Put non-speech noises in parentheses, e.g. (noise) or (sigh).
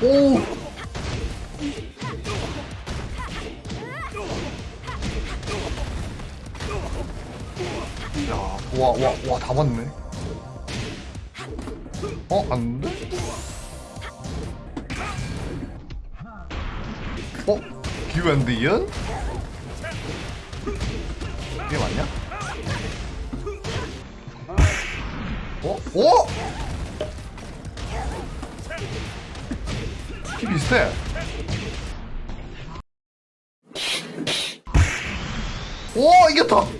오! 야, 와, 와, 와, 다 맞네. 어, 안 돼? 어? 기웬디언? 이게 맞냐? 어? 어? 스키 비슷해 오 이겼다 (laughs)